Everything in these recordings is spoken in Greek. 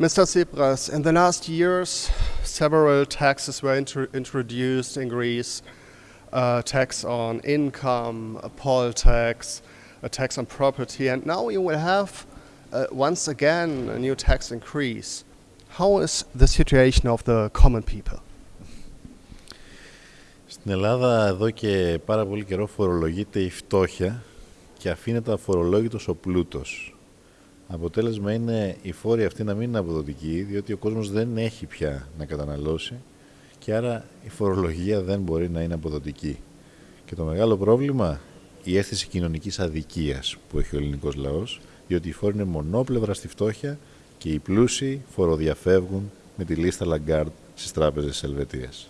Mr. Tsipras, in the last years, several taxes were intro- introduced in Greece. A tax on income, a poll tax, a tax on property, and now you will have uh, once again a new tax increase. How is the situation of the common people? Στην Ελλάδα εδώ και πάρα πολύ καιρό φορολογείται η φτώχεια και αφήνεται αφορολόγητος ο πλούτος. Αποτέλεσμα είναι η φόρη αυτή να μην είναι αποδοτική, διότι ο κόσμος δεν έχει πια να καταναλώσει και άρα η φορολογία δεν μπορεί να είναι αποδοτική. Και το μεγάλο πρόβλημα, η αίσθηση κοινωνικής αδικίας που έχει ο ελληνικός λαός, διότι η φόρη είναι μονόπλευρα στη φτώχεια και οι πλούσιοι φοροδιαφεύγουν με τη λίστα Lagarde στις τράπεζες της Ελβετίας.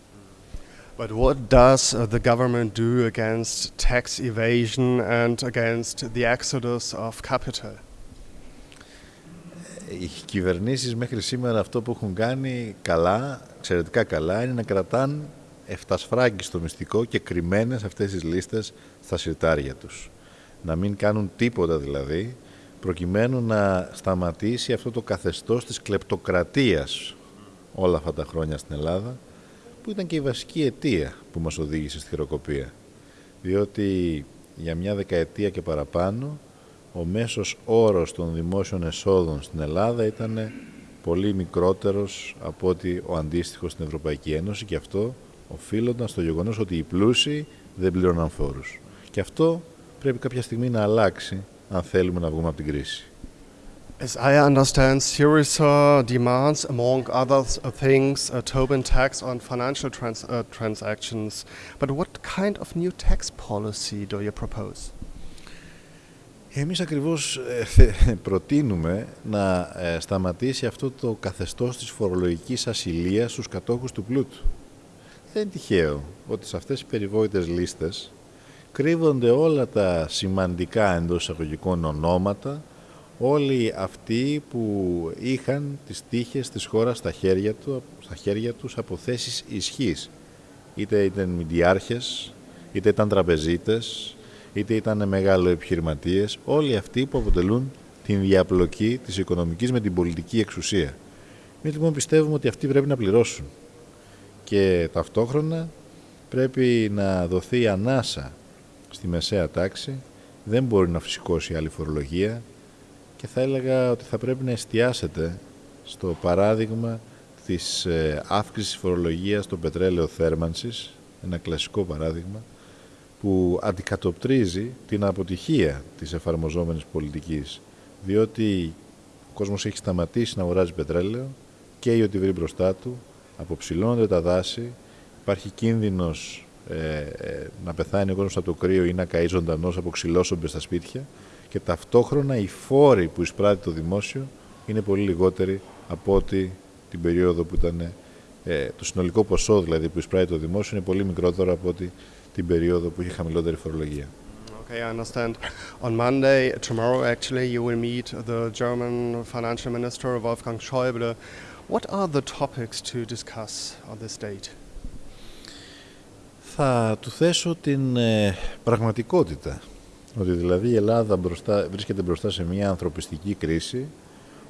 But what does uh, the government do against tax evasion and against the exodus of capital? Οι κυβερνήσεις μέχρι σήμερα αυτό που έχουν κάνει καλά, εξαιρετικά καλά, είναι να κρατάν εφτασφράγγι στο μυστικό και κρυμμένες αυτές τις λίστες στα συρτάρια τους. Να μην κάνουν τίποτα δηλαδή, προκειμένου να σταματήσει αυτό το καθεστώς της κλεπτοκρατίας όλα αυτά τα χρόνια στην Ελλάδα, που ήταν και η βασική αιτία που μας οδήγησε στη χειροκοπία. Διότι για μια δεκαετία και παραπάνω ο μέσος όρος των δημόσιων εσόδων στην Ελλάδα ήταν πολύ μικρότερος από ότι ο αντίστοιχος στην Ευρωπαϊκή Ένωση και αυτό οφείλονταν στο γεγονός ότι οι πλούσιοι δεν πλήρωναν φόρους. Και αυτό πρέπει κάποια στιγμή να αλλάξει αν θέλουμε να βγούμε από την κρίση. As I understand, Syriza demands, among other things, a Tobin tax on financial trans- uh, transactions. But what kind of new tax policy do you propose? Εμείς ακριβώς ε, προτείνουμε να ε, σταματήσει αυτό το καθεστώς της φορολογικής ασυλίας στους κατόχους του πλούτου. Δεν είναι τυχαίο ότι σε αυτές τις περιβόητες λίστες κρύβονται όλα τα σημαντικά εντός εισαγωγικών ονόματα όλοι αυτοί που είχαν τις τύχες της χώρας στα χέρια, του, στα χέρια τους από θέσεις ισχύς. Είτε ήταν μηντιάρχες, είτε ήταν τραπεζίτες, είτε ήταν μεγάλο επιχειρηματίες, όλοι αυτοί που αποτελούν την διαπλοκή της οικονομικής με την πολιτική εξουσία. Εμείς λοιπόν πιστεύουμε ότι αυτοί πρέπει να πληρώσουν. Και ταυτόχρονα πρέπει να δοθεί ανάσα στη μεσαία τάξη, δεν μπορεί να φυσικώσει άλλη φορολογία, και θα έλεγα ότι θα πρέπει να εστιάσετε στο παράδειγμα της ε, αύξησης φορολογίας στο πετρέλαιο θέρμανσης, ένα κλασικό παράδειγμα, που αντικατοπτρίζει την αποτυχία της εφαρμοζόμενης πολιτικής, διότι ο κόσμος έχει σταματήσει να αγοράζει πετρέλαιο και ό,τι βρει μπροστά του, αποψηλώνονται τα δάση, υπάρχει κίνδυνος ε, ε, να πεθάνει ο κόσμος από το κρύο ή να καεί ζωντανός από ξυλόσομπες στα σπίτια και ταυτόχρονα οι φόροι που εισπράττει το δημόσιο είναι πολύ λιγότεροι από ότι την περίοδο που ήταν ε, το συνολικό ποσό δηλαδή που εισπράττει το δημόσιο είναι πολύ μικρότερο από ότι την περίοδο που είχε χαμηλότερη φορολογία. Okay, I understand. On Monday, tomorrow actually, you will meet the German financial minister Wolfgang Schäuble. What are the topics to discuss on this date? Θα του θέσω την ε, πραγματικότητα ότι δηλαδή η Ελλάδα μπροστά, βρίσκεται μπροστά σε μια ανθρωπιστική κρίση,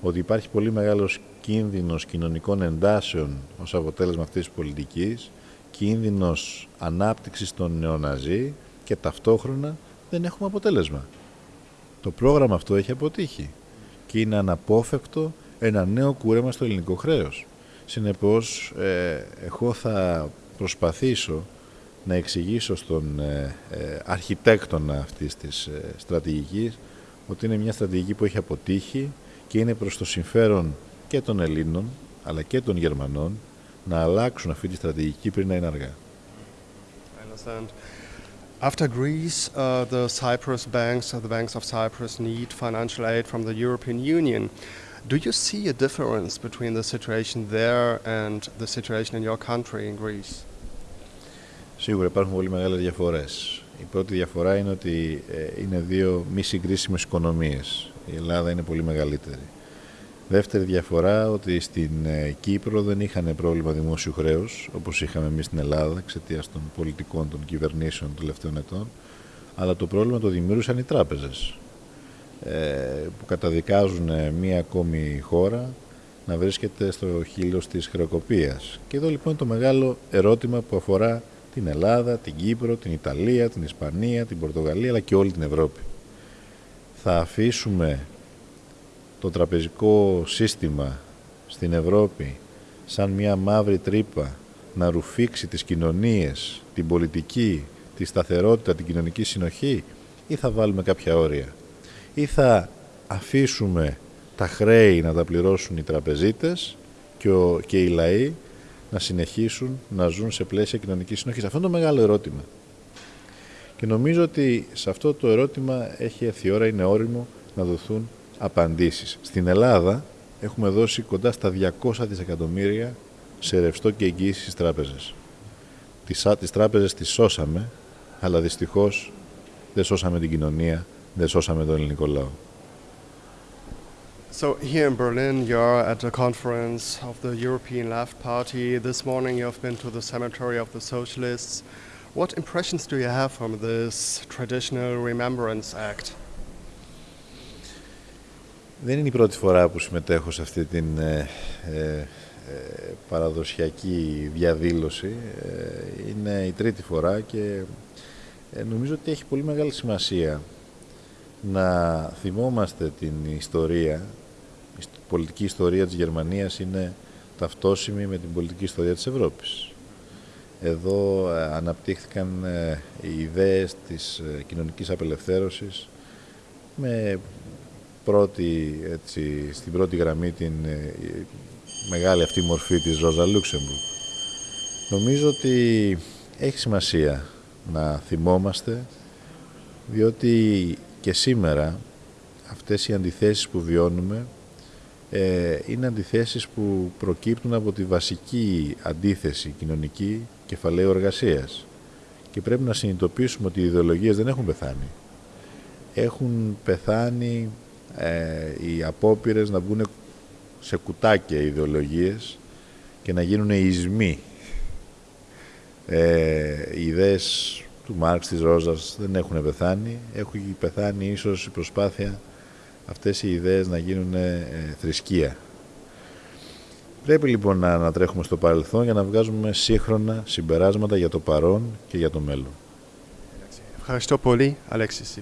ότι υπάρχει πολύ μεγάλος κίνδυνος κοινωνικών εντάσεων ως αποτέλεσμα αυτής της πολιτικής, κίνδυνος ανάπτυξης των νεοναζί και ταυτόχρονα δεν έχουμε αποτέλεσμα. Το πρόγραμμα αυτό έχει αποτύχει και είναι αναπόφευκτο ένα νέο κούρεμα στο ελληνικό χρέος. Συνεπώς, ε, εγώ θα προσπαθήσω να εξηγήσω στον ε, ε, αρχιτέκτονα αυτής της ε, στρατηγικής ότι είναι μια στρατηγική που έχει αποτύχει και είναι προς το συμφέρον και των Ελλήνων αλλά και των Γερμανών να αλλάξουν αυτή τη στρατηγική πριν να είναι αργά. After Greece, uh, the Cyprus banks, uh, the banks of Cyprus need financial aid from the European Union. Do you see a difference between the situation there and the situation in your country, in Greece? Σίγουρα υπάρχουν πολύ μεγάλες διαφορές. Η πρώτη διαφορά είναι ότι ε, είναι δύο μη συγκρίσιμες οικονομίες. Η Ελλάδα είναι πολύ μεγαλύτερη. Δεύτερη διαφορά ότι στην ε, Κύπρο δεν είχαν πρόβλημα δημόσιου χρέους όπως είχαμε εμείς στην Ελλάδα εξαιτίας των πολιτικών των κυβερνήσεων των τελευταίων ετών αλλά το πρόβλημα το δημιούργησαν οι τράπεζες ε, που καταδικάζουν μία ακόμη χώρα να βρίσκεται στο χείλος της χρεοκοπίας. Και εδώ λοιπόν το μεγάλο ερώτημα που αφορά την Ελλάδα, την Κύπρο, την Ιταλία, την Ισπανία, την Πορτογαλία αλλά και όλη την Ευρώπη. Θα αφήσουμε το τραπεζικό σύστημα στην Ευρώπη σαν μια μαύρη τρύπα να ρουφήξει τις κοινωνίες, την πολιτική, τη σταθερότητα, την κοινωνική συνοχή ή θα βάλουμε κάποια όρια; Ή θα αφήσουμε τα χρέη να τα πληρώσουν οι τραπεζίτες και, ο, και οι λαοί να συνεχίσουν να ζουν σε πλαίσια κοινωνικής συνοχής; Αυτό είναι το μεγάλο ερώτημα. Και νομίζω ότι σε αυτό το ερώτημα έχει έρθει η ώρα, είναι όριμο να δοθούν απαντήσεις. Στην Ελλάδα έχουμε δώσει κοντά στα 200 δισεκατομμύρια σε ρευστό και εγγύηση στις τράπεζες. Τις, τις τράπεζες τις σώσαμε, αλλά δυστυχώς δεν σώσαμε την κοινωνία, δεν σώσαμε τον ελληνικό λαό. So here in Berlin, you're at a conference of the European Left Party. This morning, you have been to the cemetery of the Socialists. What impressions do you have from this traditional Remembrance Act? Δεν είναι η πρώτη φορά που συμμετέχω σε αυτή την ε, ε, παραδοσιακή διαδήλωση. είναι η τρίτη φορά και νομίζω ότι έχει πολύ μεγάλη σημασία να θυμόμαστε την ιστορία. Η πολιτική ιστορία της Γερμανίας είναι ταυτόσιμη με την πολιτική ιστορία της Ευρώπης. Εδώ αναπτύχθηκαν οι ιδέες της κοινωνικής απελευθέρωσης με πρώτη, έτσι, στην πρώτη γραμμή την μεγάλη αυτή μορφή της Ρόζα Λούξεμπουργκ. Νομίζω ότι έχει σημασία να θυμόμαστε, διότι και σήμερα αυτές οι αντιθέσεις που βιώνουμε ε, είναι αντιθέσεις που προκύπτουν από τη βασική αντίθεση κοινωνική κεφαλαίου εργασίας. Και πρέπει να συνειδητοποιήσουμε ότι οι ιδεολογίες δεν έχουν πεθάνει. Έχουν πεθάνει ε, οι απόπειρες να βγουν σε κουτάκια ιδεολογίες και να γίνουν ισμοί. Ε, οι ιδέες του Μάρξ, της Ρόζας δεν έχουν πεθάνει. Έχουν πεθάνει ίσως η προσπάθεια αυτές οι ιδέες να γίνουν ε, θρησκεία. Πρέπει λοιπόν να ανατρέχουμε στο παρελθόν για να βγάζουμε σύγχρονα συμπεράσματα για το παρόν και για το μέλλον. Ευχαριστώ πολύ, Αλέξης